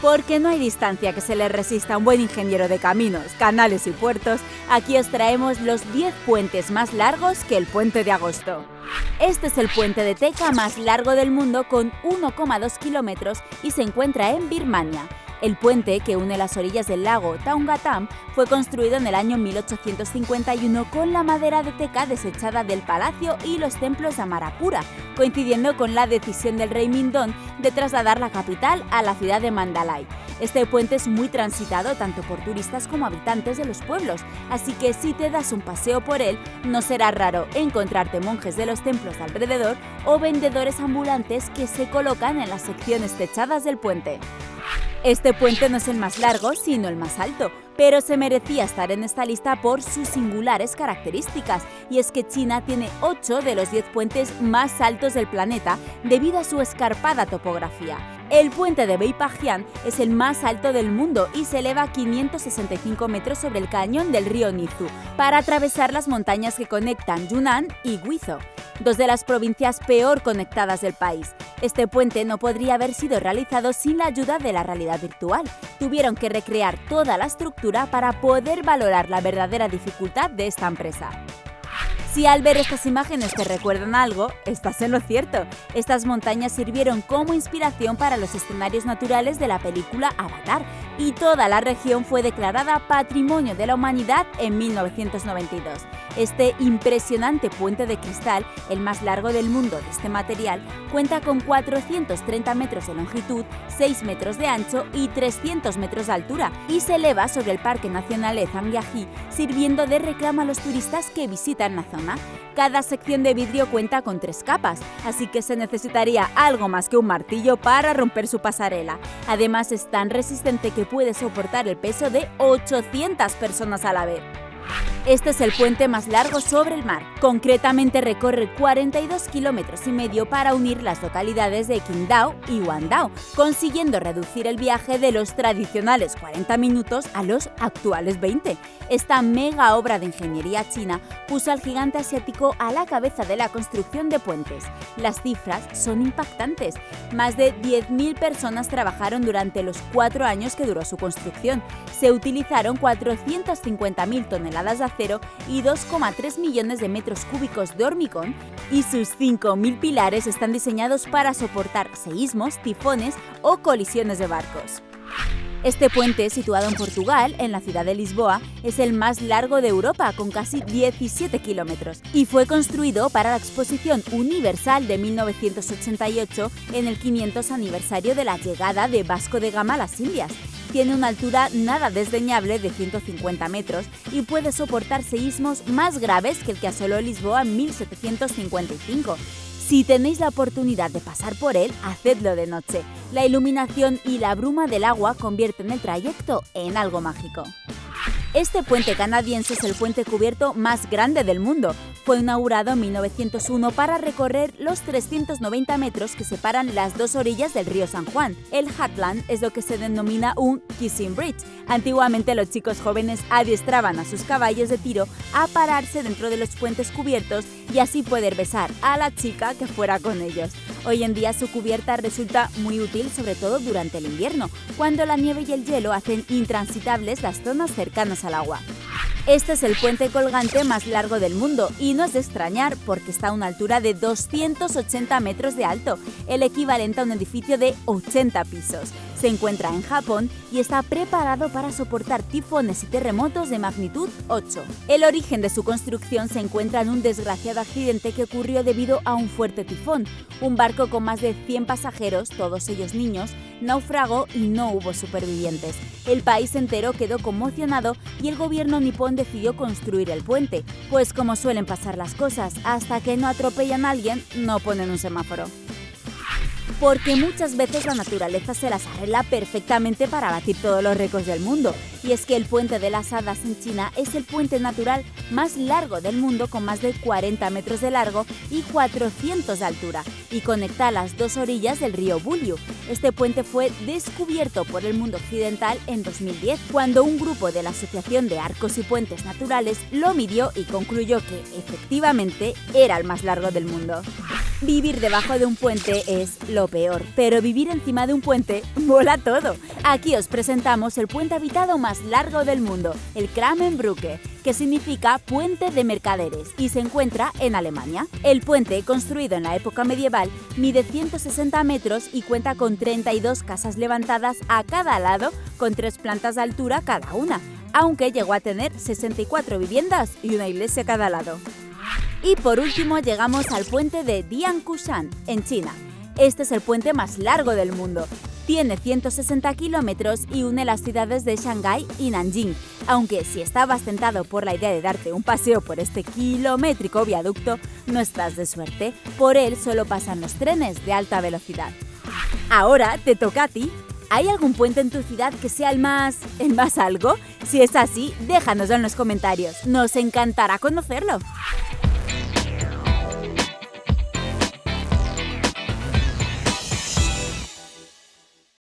Porque no hay distancia que se le resista a un buen ingeniero de caminos, canales y puertos, aquí os traemos los 10 puentes más largos que el puente de agosto. Este es el puente de teca más largo del mundo con 1,2 kilómetros y se encuentra en Birmania. El puente que une las orillas del lago Taungatam fue construido en el año 1851 con la madera de teca desechada del palacio y los templos de Amarapura, coincidiendo con la decisión del rey Mindón de trasladar la capital a la ciudad de Mandalay. Este puente es muy transitado tanto por turistas como habitantes de los pueblos, así que si te das un paseo por él, no será raro encontrarte monjes de los templos alrededor o vendedores ambulantes que se colocan en las secciones techadas del puente. Este puente no es el más largo, sino el más alto, pero se merecía estar en esta lista por sus singulares características, y es que China tiene 8 de los 10 puentes más altos del planeta debido a su escarpada topografía. El puente de Beipajian es el más alto del mundo y se eleva 565 metros sobre el cañón del río Nizu para atravesar las montañas que conectan Yunnan y Guizhou, dos de las provincias peor conectadas del país. Este puente no podría haber sido realizado sin la ayuda de la realidad virtual. Tuvieron que recrear toda la estructura para poder valorar la verdadera dificultad de esta empresa. Si al ver estas imágenes te recuerdan algo, estás en lo cierto. Estas montañas sirvieron como inspiración para los escenarios naturales de la película Avatar y toda la región fue declarada Patrimonio de la Humanidad en 1992. Este impresionante puente de cristal, el más largo del mundo de este material, cuenta con 430 metros de longitud, 6 metros de ancho y 300 metros de altura y se eleva sobre el Parque Nacional de Zhangjiajie, sirviendo de reclamo a los turistas que visitan la zona. Cada sección de vidrio cuenta con tres capas, así que se necesitaría algo más que un martillo para romper su pasarela. Además es tan resistente que puede soportar el peso de 800 personas a la vez. Este es el puente más largo sobre el mar. Concretamente recorre 42 kilómetros y medio para unir las localidades de Qingdao y Wandao, consiguiendo reducir el viaje de los tradicionales 40 minutos a los actuales 20. Esta mega obra de ingeniería china puso al gigante asiático a la cabeza de la construcción de puentes. Las cifras son impactantes. Más de 10.000 personas trabajaron durante los cuatro años que duró su construcción. Se utilizaron 450.000 toneladas de y 2,3 millones de metros cúbicos de hormigón y sus 5.000 pilares están diseñados para soportar seísmos, tifones o colisiones de barcos. Este puente, situado en Portugal, en la ciudad de Lisboa, es el más largo de Europa, con casi 17 kilómetros, y fue construido para la Exposición Universal de 1988 en el 500 aniversario de la llegada de Vasco de Gama a las Indias. Tiene una altura nada desdeñable de 150 metros y puede soportar seísmos más graves que el que asoló Lisboa en 1755. Si tenéis la oportunidad de pasar por él, hacedlo de noche. La iluminación y la bruma del agua convierten el trayecto en algo mágico. Este puente canadiense es el puente cubierto más grande del mundo. Fue inaugurado en 1901 para recorrer los 390 metros que separan las dos orillas del río San Juan. El Hatland es lo que se denomina un Kissing Bridge. Antiguamente los chicos jóvenes adiestraban a sus caballos de tiro a pararse dentro de los puentes cubiertos y así poder besar a la chica que fuera con ellos. Hoy en día su cubierta resulta muy útil sobre todo durante el invierno, cuando la nieve y el hielo hacen intransitables las zonas cercanas al agua. Este es el puente colgante más largo del mundo y no es de extrañar porque está a una altura de 280 metros de alto, el equivalente a un edificio de 80 pisos. Se encuentra en Japón y está preparado para soportar tifones y terremotos de magnitud 8. El origen de su construcción se encuentra en un desgraciado accidente que ocurrió debido a un fuerte tifón. Un barco con más de 100 pasajeros, todos ellos niños, naufragó y no hubo supervivientes. El país entero quedó conmocionado y el gobierno nipón decidió construir el puente, pues como suelen pasar las cosas, hasta que no atropellan a alguien, no ponen un semáforo porque muchas veces la naturaleza se las arregla perfectamente para batir todos los récords del mundo. Y es que el puente de las hadas en China es el puente natural más largo del mundo con más de 40 metros de largo y 400 de altura y conecta las dos orillas del río Bulyu. Este puente fue descubierto por el mundo occidental en 2010 cuando un grupo de la Asociación de Arcos y Puentes Naturales lo midió y concluyó que efectivamente era el más largo del mundo. Vivir debajo de un puente es lo peor, pero vivir encima de un puente mola todo. Aquí os presentamos el puente habitado más largo del mundo, el Kramenbrücke, que significa puente de mercaderes y se encuentra en Alemania. El puente, construido en la época medieval, mide 160 metros y cuenta con 32 casas levantadas a cada lado con tres plantas de altura cada una, aunque llegó a tener 64 viviendas y una iglesia a cada lado. Y por último llegamos al puente de Diankushan, en China. Este es el puente más largo del mundo. Tiene 160 kilómetros y une las ciudades de Shanghái y Nanjing, aunque si estabas tentado por la idea de darte un paseo por este kilométrico viaducto, no estás de suerte, por él solo pasan los trenes de alta velocidad. Ahora te toca a ti. ¿Hay algún puente en tu ciudad que sea el más... el más algo? Si es así, déjanoslo en los comentarios. Nos encantará conocerlo.